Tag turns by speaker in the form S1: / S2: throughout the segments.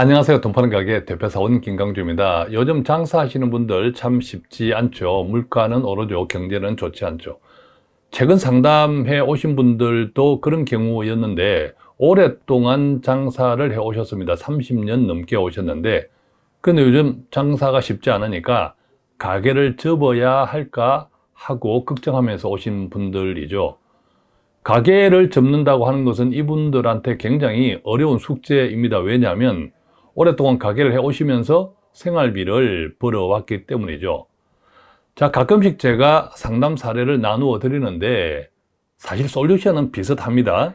S1: 안녕하세요. 돈 파는 가게 대표사원 김강주입니다. 요즘 장사하시는 분들 참 쉽지 않죠. 물가는 오르죠. 경제는 좋지 않죠. 최근 상담해 오신 분들도 그런 경우였는데 오랫동안 장사를 해 오셨습니다. 30년 넘게 오셨는데 근데 요즘 장사가 쉽지 않으니까 가게를 접어야 할까 하고 걱정하면서 오신 분들이죠. 가게를 접는다고 하는 것은 이분들한테 굉장히 어려운 숙제입니다. 왜냐하면 오랫동안 가게를 해 오시면서 생활비를 벌어왔기 때문이죠. 자, 가끔씩 제가 상담 사례를 나누어 드리는데 사실 솔루션은 비슷합니다.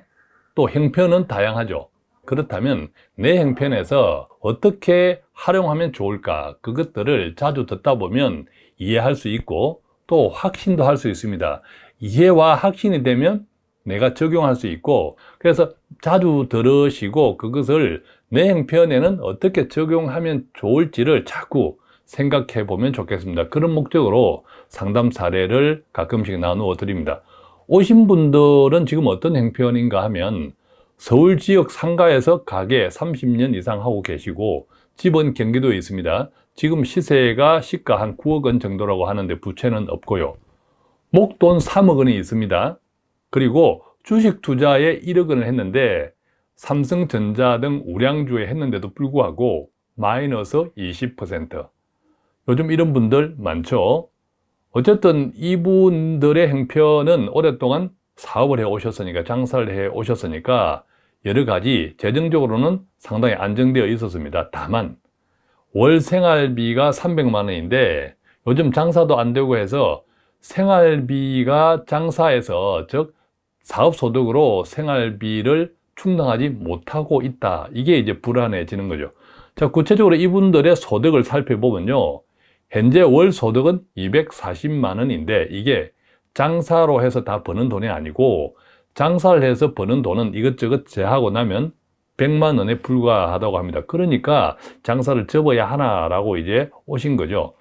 S1: 또 형편은 다양하죠. 그렇다면 내 형편에서 어떻게 활용하면 좋을까 그것들을 자주 듣다 보면 이해할 수 있고 또 확신도 할 수 있습니다. 이해와 확신이 되면 내가 적용할 수 있고 그래서 자주 들으시고 그것을 내 형편에는 어떻게 적용하면 좋을지를 자꾸 생각해 보면 좋겠습니다. 그런 목적으로 상담 사례를 가끔씩 나누어 드립니다. 오신 분들은 지금 어떤 형편인가 하면 서울 지역 상가에서 가게 30년 이상 하고 계시고 집은 경기도에 있습니다. 지금 시세가 시가 한 9억 원 정도라고 하는데 부채는 없고요. 목돈 3억 원이 있습니다. 그리고 주식 투자에 1억 원을 했는데 삼성전자 등 우량주에 했는데도 불구하고 마이너스 20% 요즘 이런 분들 많죠? 어쨌든 이분들의 형편은 오랫동안 사업을 해 오셨으니까 장사를 해 오셨으니까 여러 가지 재정적으로는 상당히 안정되어 있었습니다. 다만 월 생활비가 300만 원인데 요즘 장사도 안 되고 해서 생활비가 장사에서 즉 사업소득으로 생활비를 충당하지 못하고 있다. 이게 이제 불안해지는 거죠. 자 구체적으로 이분들의 소득을 살펴보면요. 현재 월 소득은 240만 원인데 이게 장사로 해서 다 버는 돈이 아니고 장사를 해서 버는 돈은 이것저것 제하고 나면 100만 원에 불과하다고 합니다. 그러니까 장사를 접어야 하나라고 이제 오신 거죠.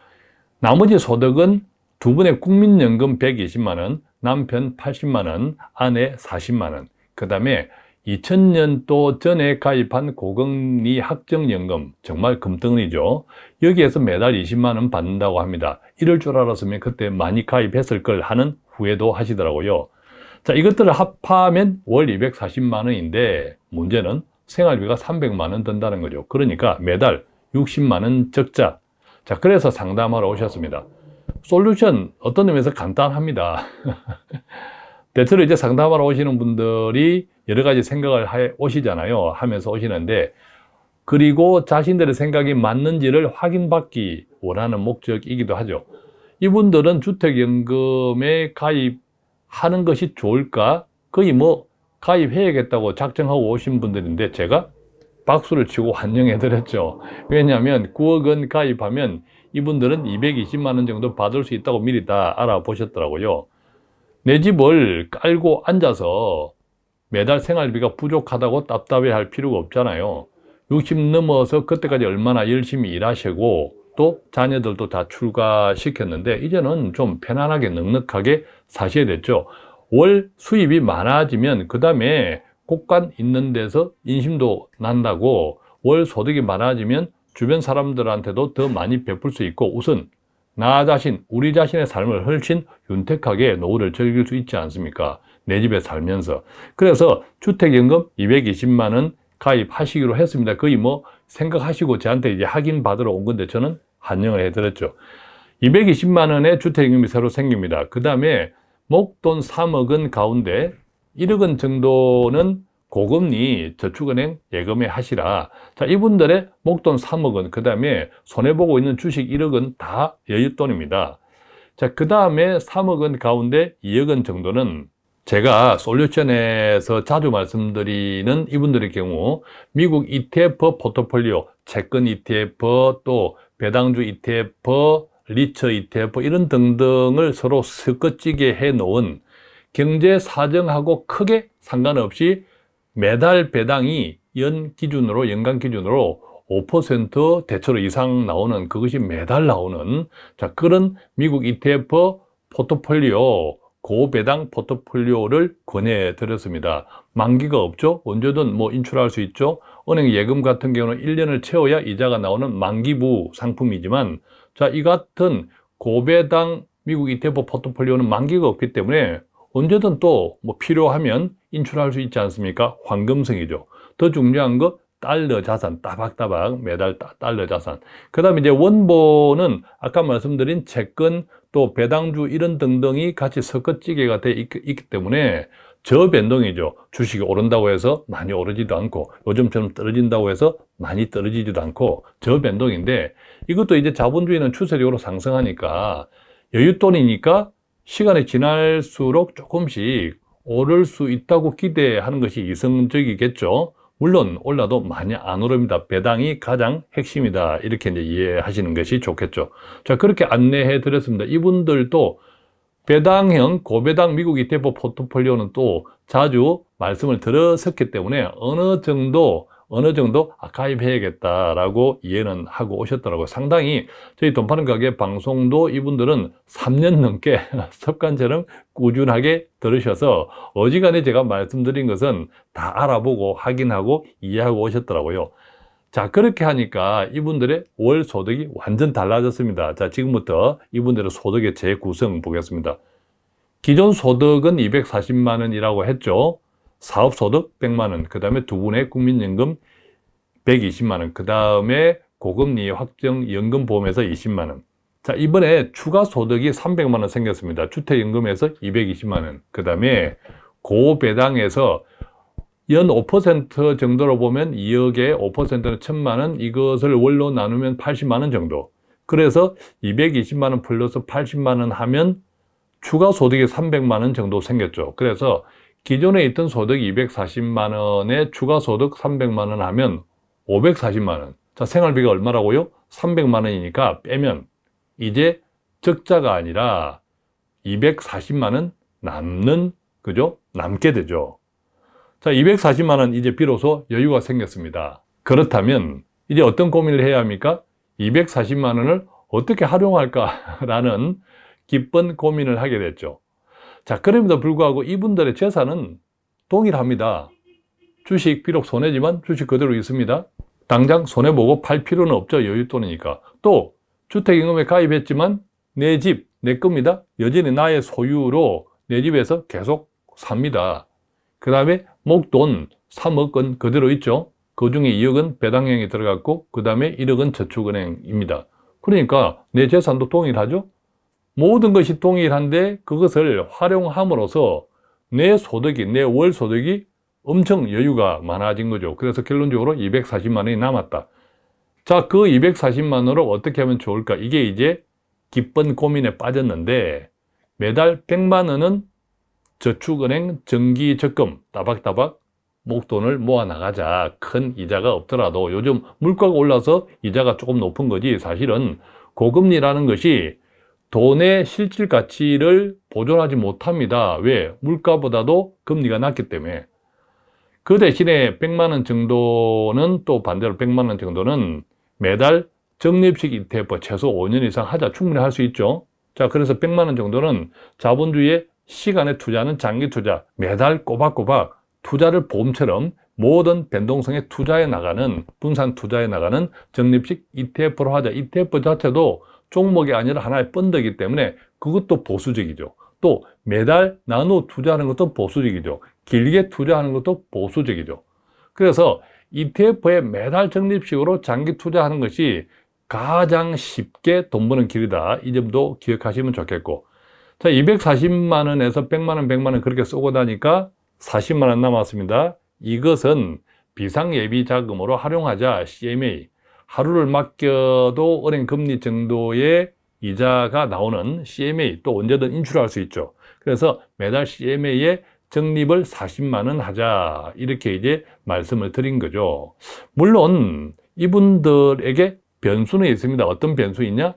S1: 나머지 소득은 두 분의 국민연금 120만 원 남편 80만 원, 아내 40만 원. 그 다음에 2000년도 전에 가입한 고금리 학정연금 정말 금덩이죠. 여기에서 매달 20만 원 받는다고 합니다. 이럴 줄 알았으면 그때 많이 가입했을 걸 하는 후회도 하시더라고요. 자 이것들을 합하면 월 240만 원인데 문제는 생활비가 300만 원 든다는 거죠. 그러니까 매달 60만 원 적자. 자 그래서 상담하러 오셨습니다. 솔루션 어떤 의미에서 간단합니다 대체로 이제 상담하러 오시는 분들이 여러 가지 생각을 해 오시잖아요. 하면서 오시는데 그리고 자신들의 생각이 맞는지를 확인받기 원하는 목적이기도 하죠. 이분들은 주택연금에 가입하는 것이 좋을까? 거의 뭐 가입해야겠다고 작정하고 오신 분들인데 제가 박수를 치고 환영해 드렸죠. 왜냐하면 9억 원 가입하면 이분들은 220만 원 정도 받을 수 있다고 미리 다 알아보셨더라고요 내 집을 깔고 앉아서 매달 생활비가 부족하다고 답답해 할 필요가 없잖아요. 60 넘어서 그때까지 얼마나 열심히 일하시고 또 자녀들도 다 출가시켰는데 이제는 좀 편안하게 넉넉하게 사셔야 됐죠. 월 수입이 많아지면 그 다음에 곳간 있는 데서 인심도 난다고 월 소득이 많아지면 주변 사람들한테도 더 많이 베풀 수 있고 우선 나 자신, 우리 자신의 삶을 훨씬 윤택하게 노후를 즐길 수 있지 않습니까? 내 집에 살면서. 그래서 주택연금 220만 원 가입하시기로 했습니다. 거의 뭐 생각하시고 저한테 이제 확인 받으러 온 건데 저는 환영을 해드렸죠. 220만 원의 주택연금이 새로 생깁니다. 그 다음에 목돈 3억 원 가운데 1억 원 정도는 고금리 저축은행 예금에 하시라. 자 이분들의 목돈 3억 원, 그 다음에 손해보고 있는 주식 1억 원다 여윳돈입니다. 자, 그 다음에 3억 원 가운데 2억 원 정도는 제가 솔루션에서 자주 말씀드리는 이분들의 경우 미국 ETF 포트폴리오, 채권 ETF, 또 배당주 ETF, 리처 ETF 이런 등등을 서로 섞어찌게 해 놓은 경제 사정하고 크게 상관없이 매달 배당이 연 기준으로 연간 기준으로 5% 대체로 이상 나오는 그것이 매달 나오는 자 그런 미국 ETF 포트폴리오 고배당 포트폴리오를 권해 드렸습니다. 만기가 없죠? 언제든 뭐 인출할 수 있죠? 은행 예금 같은 경우는 1년을 채워야 이자가 나오는 만기부 상품이지만 자, 이 같은 고배당 미국 ETF 포트폴리오는 만기가 없기 때문에 언제든 또 뭐 필요하면 인출할 수 있지 않습니까? 황금성이죠. 더 중요한 거 달러 자산, 따박따박 매달 달러 자산. 그 다음에 이제 원본은 아까 말씀드린 채권 또 배당주 이런 등등이 같이 섞어찌개가 돼 있, 기 때문에 저변동이죠. 주식이 오른다고 해서 많이 오르지도 않고 요즘처럼 떨어진다고 해서 많이 떨어지지도 않고 저변동인데 이것도 이제 자본주의는 추세적으로 상승하니까 여윳돈이니까 시간이 지날수록 조금씩 오를 수 있다고 기대하는 것이 이성적이겠죠. 물론 올라도 많이 안 오릅니다. 배당이 가장 핵심이다. 이렇게 이제 이해하시는 것이 좋겠죠. 자, 그렇게 안내해 드렸습니다. 이분들도 배당형 고배당 미국 ETF 포트폴리오는 또 자주 말씀을 들었었기 때문에 어느 정도 어느 정도 아카이브해야겠다라고 이해는 하고 오셨더라고요. 상당히 저희 돈 파는 가게 방송도 이분들은 3년 넘게 습관처럼 꾸준하게 들으셔서 어지간히 제가 말씀드린 것은 다 알아보고 확인하고 이해하고 오셨더라고요. 자, 그렇게 하니까 이분들의 월 소득이 완전 달라졌습니다. 자, 지금부터 이분들의 소득의 재구성 보겠습니다. 기존 소득은 240만 원이라고 했죠. 사업소득 100만원, 그 다음에 두 분의 국민연금 120만원, 그 다음에 고금리 확정 연금보험에서 20만원. 자, 이번에 추가 소득이 300만원 생겼습니다. 주택연금에서 220만원, 그 다음에 고배당에서 연 5% 정도로 보면 2억에 5%는 1000만원, 이것을 월로 나누면 80만원 정도. 그래서 220만원 플러스 80만원 하면 추가 소득이 300만원 정도 생겼죠. 그래서 기존에 있던 소득 240만 원에 추가 소득 300만 원 하면 540만 원. 자, 생활비가 얼마라고요? 300만 원이니까 빼면 이제 적자가 아니라 240만 원 남는 그죠? 남게 되죠. 자, 240만 원 이제 비로소 여유가 생겼습니다. 그렇다면 이제 어떤 고민을 해야 합니까? 240만 원을 어떻게 활용할까라는 기쁜 고민을 하게 됐죠. 자, 그럼에도 불구하고 이분들의 재산은 동일합니다. 주식 비록 손해지만 주식 그대로 있습니다. 당장 손해보고 팔 필요는 없죠. 여윳돈이니까. 또 주택임금에 가입했지만 내 집, 내 겁니다. 여전히 나의 소유로 내 집에서 계속 삽니다. 그 다음에 목돈 3억 건 그대로 있죠. 그 중에 2억은 배당형이 들어갔고 그 다음에 1억은 저축은행입니다. 그러니까 내 재산도 동일하죠. 모든 것이 동일한데 그것을 활용함으로써 내 소득이, 내 월 소득이 엄청 여유가 많아진 거죠. 그래서 결론적으로 240만 원이 남았다. 자, 그 240만 원으로 어떻게 하면 좋을까? 이게 이제 기쁜 고민에 빠졌는데 매달 100만 원은 저축은행 정기 적금 따박따박 목돈을 모아 나가자. 큰 이자가 없더라도 요즘 물가가 올라서 이자가 조금 높은 거지 사실은 고금리라는 것이 돈의 실질 가치를 보존하지 못합니다. 왜? 물가보다도 금리가 낮기 때문에. 그 대신에 100만 원 정도는 또 반대로 100만 원 정도는 매달 적립식 ETF 최소 5년 이상 하자 충분히 할 수 있죠. 자, 그래서 100만 원 정도는 자본주의의 시간에 투자는 장기 투자, 매달 꼬박꼬박 투자를 보험처럼 모든 변동성에 투자해 나가는, 분산 투자해 나가는 적립식 ETF로 하자. ETF 자체도 종목이 아니라 하나의 펀드이기 때문에 그것도 보수적이죠. 또 매달 나누어 투자하는 것도 보수적이죠. 길게 투자하는 것도 보수적이죠. 그래서 ETF에 매달 적립식으로 장기 투자하는 것이 가장 쉽게 돈 버는 길이다. 이 점도 기억하시면 좋겠고. 자, 240만 원에서 100만 원, 100만 원 그렇게 쏘고 나니까 40만 원 남았습니다. 이것은 비상예비 자금으로 활용하자 CMA 하루를 맡겨도 은행 금리 정도의 이자가 나오는 CMA 또 언제든 인출할 수 있죠. 그래서 매달 CMA에 적립을 40만 원 하자 이렇게 이제 말씀을 드린 거죠. 물론 이분들에게 변수는 있습니다. 어떤 변수 있냐?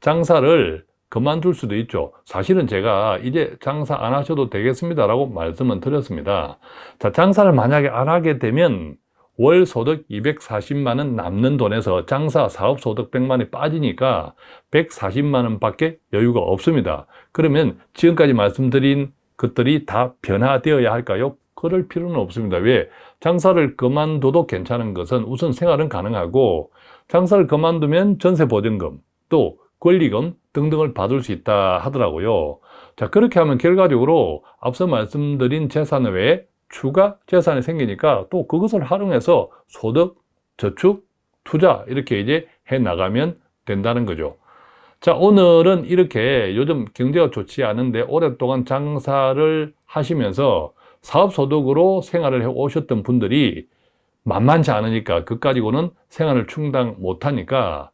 S1: 장사를 그만둘 수도 있죠. 사실은 제가 이제 장사 안 하셔도 되겠습니다 라고 말씀은 드렸습니다. 자, 장사를 만약에 안 하게 되면 월 소득 240만 원 남는 돈에서 장사 사업 소득 100만 원이 빠지니까 140만 원 밖에 여유가 없습니다. 그러면 지금까지 말씀드린 것들이 다 변화되어야 할까요? 그럴 필요는 없습니다. 왜? 장사를 그만둬도 괜찮은 것은 우선 생활은 가능하고 장사를 그만두면 전세 보증금 또 권리금 등등을 받을 수 있다 하더라고요. 자, 그렇게 하면 결과적으로 앞서 말씀드린 재산 외에 추가 재산이 생기니까 또 그것을 활용해서 소득, 저축, 투자 이렇게 이제 해 나가면 된다는 거죠. 자, 오늘은 이렇게 요즘 경제가 좋지 않은데 오랫동안 장사를 하시면서 사업소득으로 생활을 해 오셨던 분들이 만만치 않으니까 그 가지고는 생활을 충당 못하니까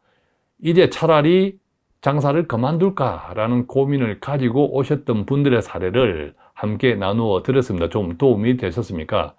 S1: 이제 차라리 장사를 그만둘까라는 고민을 가지고 오셨던 분들의 사례를 함께 나누어 드렸습니다. 좀 도움이 되셨습니까?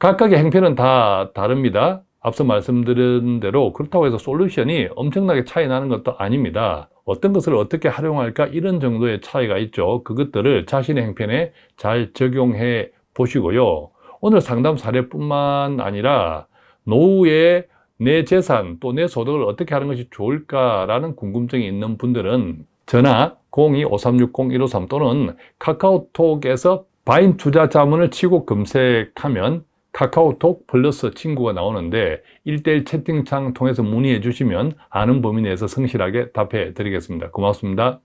S1: 각각의 행편은 다 다릅니다. 앞서 말씀드린 대로 그렇다고 해서 솔루션이 엄청나게 차이 나는 것도 아닙니다. 어떤 것을 어떻게 활용할까 이런 정도의 차이가 있죠. 그것들을 자신의 행편에 잘 적용해 보시고요. 오늘 상담 사례뿐만 아니라 노후에 내 재산 또 내 소득을 어떻게 하는 것이 좋을까라는 궁금증이 있는 분들은 전화 02-5360-153 또는 카카오톡에서 바인 투자 자문을 치고 검색하면 카카오톡 플러스 친구가 나오는데 1대1 채팅창 통해서 문의해 주시면 아는 범위 내에서 성실하게 답해 드리겠습니다. 고맙습니다.